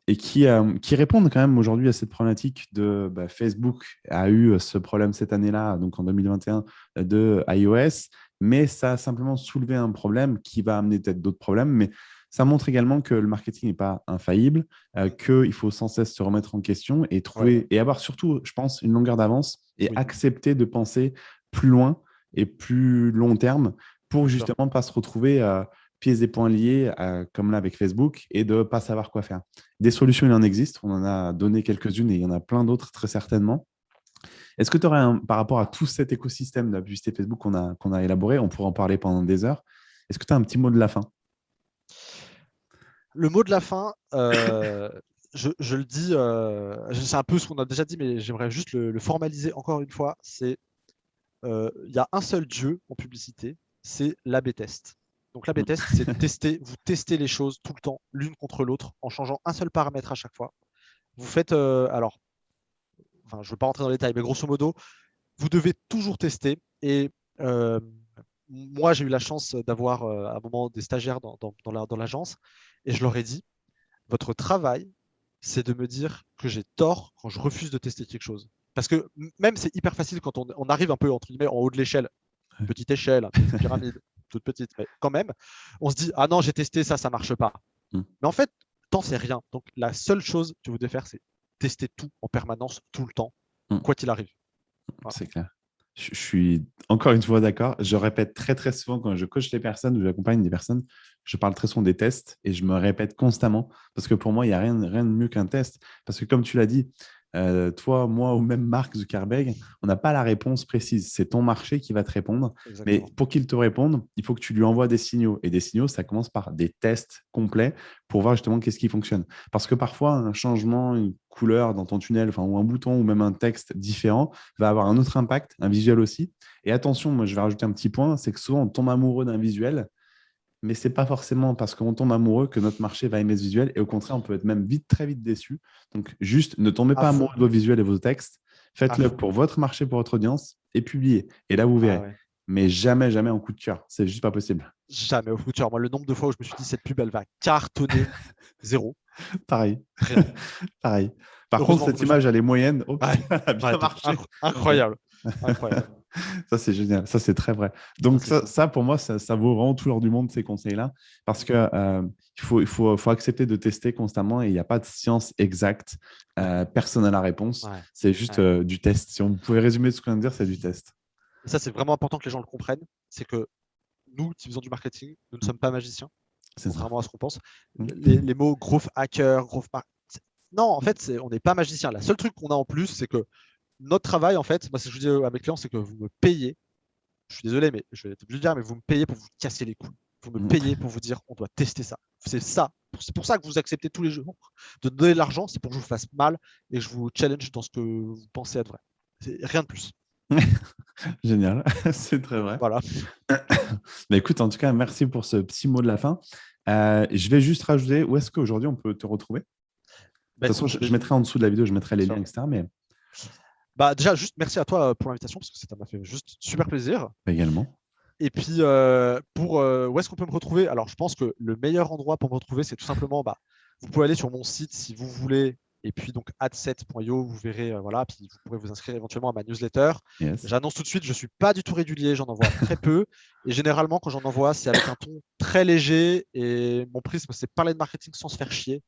et qui, euh, qui, répondent quand même aujourd'hui à cette problématique de bah, Facebook a eu ce problème cette année-là, donc en 2021, de iOS, mais ça a simplement soulevé un problème qui va amener peut-être d'autres problèmes, mais ça montre également que le marketing n'est pas infaillible, euh, qu'il faut sans cesse se remettre en question et trouver et avoir surtout, je pense, une longueur d'avance et accepter de penser plus loin et plus long terme pour justement ne pas se retrouver pièces et points liés, comme là avec Facebook, et de ne pas savoir quoi faire. Des solutions, il en existe. On en a donné quelques-unes et il y en a plein d'autres très certainement. Est-ce que tu aurais, par rapport à tout cet écosystème de la publicité Facebook qu'on a, a élaboré, on pourrait en parler pendant des heures, est-ce que tu as un petit mot de la fin? Le mot de la fin, euh, je, le dis, euh, c'est un peu ce qu'on a déjà dit, mais j'aimerais juste le, formaliser encore une fois. C'est euh, il y a un seul dieu en publicité, c'est l'AB test. Donc l'A-B test, c'est de tester, vous testez les choses tout le temps, l'une contre l'autre, en changeant un seul paramètre à chaque fois. Vous faites, euh, alors, enfin, je ne veux pas rentrer dans les détails, mais grosso modo, vous devez toujours tester. Et euh, moi, j'ai eu la chance d'avoir euh, à un moment des stagiaires dans, dans l'agence, et je leur ai dit, votre travail, c'est de me dire que j'ai tort quand je refuse de tester quelque chose. Parce que même c'est hyper facile quand on, arrive un peu entre guillemets en haut de l'échelle, petite échelle, petite pyramide, toute petite, mais quand même, on se dit ah non j'ai testé ça, ça marche pas. Hmm. Mais en fait, tant c'est rien. Donc la seule chose que vous devez faire, c'est tester tout en permanence, tout le temps, hmm. quoi qu'il arrive. C'est clair. Je suis encore une fois d'accord. Je répète très très souvent quand je coach les personnes ou j'accompagne des personnes, je parle très souvent des tests et je me répète constamment parce que pour moi, il n'y a rien, rien de mieux qu'un test. Parce que comme tu l'as dit, euh, toi, moi ou même Mark Zuckerberg, on n'a pas la réponse précise. C'est ton marché qui va te répondre. Mais pour qu'il te réponde, il faut que tu lui envoies des signaux. Et des signaux, ça commence par des tests complets pour voir justement qu'est-ce qui fonctionne. Parce que parfois, un changement, une couleur dans ton tunnel, enfin, ou un bouton ou même un texte différent va avoir un autre impact, un visuel aussi. Et attention, moi, je vais rajouter un petit point, c'est que souvent, on tombe amoureux d'un visuel mais ce n'est pas forcément parce qu'on tombe amoureux que notre marché va aimer ce visuel. Et au contraire, on peut être même vite, très vite déçu. Donc, juste ne tombez pas amoureux de vos visuels et vos textes. Faites-le pour votre marché, pour votre audience et publiez. Et là, vous ah verrez. Mais jamais, jamais en coup de cœur. C'est juste pas possible. Jamais au coup de cœur. Moi, le nombre de fois où je me suis dit cette pub, elle va cartonner, <laughs> zéro. Pareil. <laughs> Pareil. Par contre, cette image, elle est moyenne. Oh, <laughs> bien marché. Incroyable. Incroyable <laughs> ça, c'est génial. Ça, c'est très vrai. Donc, ça, pour moi, ça, vaut vraiment tout l'or du monde, ces conseils-là, parce qu'il euh, faut, il faut, faut, accepter de tester constamment et il n'y a pas de science exacte. Euh, personne n'a la réponse. C'est juste euh, du test. Si on pouvait résumer ce qu'on vient de dire, c'est du test. ça, c'est vraiment important que les gens le comprennent. C'est que nous, qui faisons du marketing, nous ne sommes pas magiciens. Contrairement à ce qu'on pense. Mmh. Les, mots growth hacker, growth non, en fait, on n'est pas magicien. La seule truc qu'on a en plus, c'est que notre travail, en fait, moi, ce que je dis à mes clients, c'est que vous me payez. Je suis désolé, mais je vais te le dire, mais vous me payez pour vous casser les couilles. Vous me mm. payez pour vous dire on doit tester ça. C'est ça. C'est pour ça que vous acceptez tous les jours de donner de l'argent. C'est pour que je vous fasse mal et que je vous challenge dans ce que vous pensez être vrai. Rien de plus. <laughs> Génial, <laughs> c'est très vrai. Voilà. <coughs> Mais écoute, en tout cas, merci pour ce petit mot de la fin. Euh, je vais juste rajouter, où est-ce qu'aujourd'hui on peut te retrouver? De toute façon, je, mettrai en dessous de la vidéo, je mettrai les liens, etc. Mais bah, déjà, juste merci à toi euh, pour l'invitation, parce que ça m'a fait juste super plaisir. Également. Et puis, euh, pour euh, où est-ce qu'on peut me retrouver? Alors, je pense que le meilleur endroit pour me retrouver, c'est tout simplement, bah, vous pouvez aller sur mon site si vous voulez. Et puis, donc, ad7.io, vous verrez, voilà, puis vous pourrez vous inscrire éventuellement à ma newsletter. J'annonce tout de suite, je ne suis pas du tout régulier, j'en envoie très peu. Et généralement, quand j'en envoie, c'est avec un ton très léger. Et mon prisme, c'est parler de marketing sans se faire chier.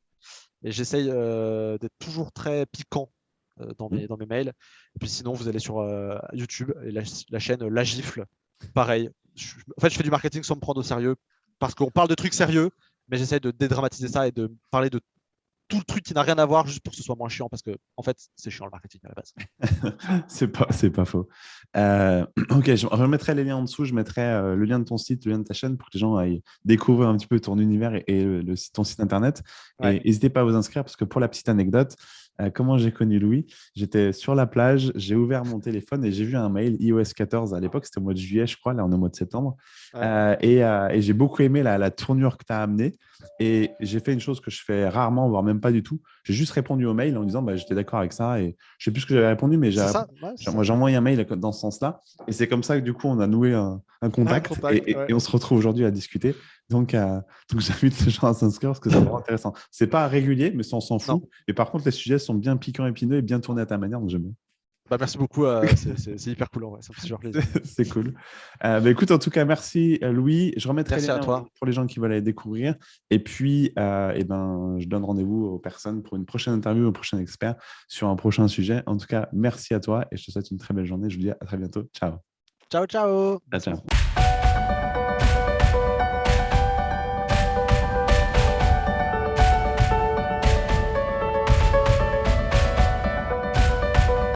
Et j'essaye d'être toujours très piquant dans, mmh. mes, dans mes mails. Et puis sinon, vous allez sur euh, YouTube et la, chaîne La Gifle. Pareil. en fait, je fais du marketing sans me prendre au sérieux parce qu'on parle de trucs sérieux, mais j'essaie de dédramatiser ça et de parler de tout le truc qui n'a rien à voir juste pour que ce soit moins chiant parce que en fait c'est chiant le marketing à la base. <laughs> c'est pas c'est pas faux. Euh, <clears throat> ok, je remettrai les liens en dessous. Je mettrai le lien de ton site, le lien de ta chaîne pour que les gens aillent découvrir un petit peu ton univers et, le, ton site internet. Et n'hésitez pas à vous inscrire parce que pour la petite anecdote, euh, comment j'ai connu Louis? J'étais sur la plage, j'ai ouvert mon téléphone et j'ai vu un mail iOS 14 à l'époque, c'était au mois de juillet, je crois, là on est au mois de septembre. Euh, euh, et, j'ai beaucoup aimé la, tournure que tu as amenée. Et j'ai fait une chose que je fais rarement, voire même pas du tout. J'ai juste répondu au mail en disant bah, j'étais d'accord avec ça. Et je sais plus ce que j'avais répondu, mais j'ai envoyé un mail dans ce sens-là. Et c'est comme ça que du coup, on a noué un, contact, et, on se retrouve aujourd'hui à discuter. Donc, euh, <laughs> donc j'invite les gens à s'inscrire parce que c'est vraiment <laughs> intéressant. C'est pas régulier, mais ça, on s'en fout. Et par contre, les sujets sont bien piquants, épineux et bien tournés à ta manière, donc j'aime bien. Bah, merci beaucoup, euh, <laughs> c'est hyper cool, ça me fait plaisir. c'est cool. Euh, bah, écoute, en tout cas, merci Louis. Je remettrai les liens pour les gens qui veulent aller découvrir. Et puis, et ben, je donne rendez-vous aux personnes pour une prochaine interview, au prochain expert sur un prochain sujet. En tout cas, merci à toi et je te souhaite une très belle journée. Je vous dis à très bientôt. Ciao. Ciao, ciao. ciao.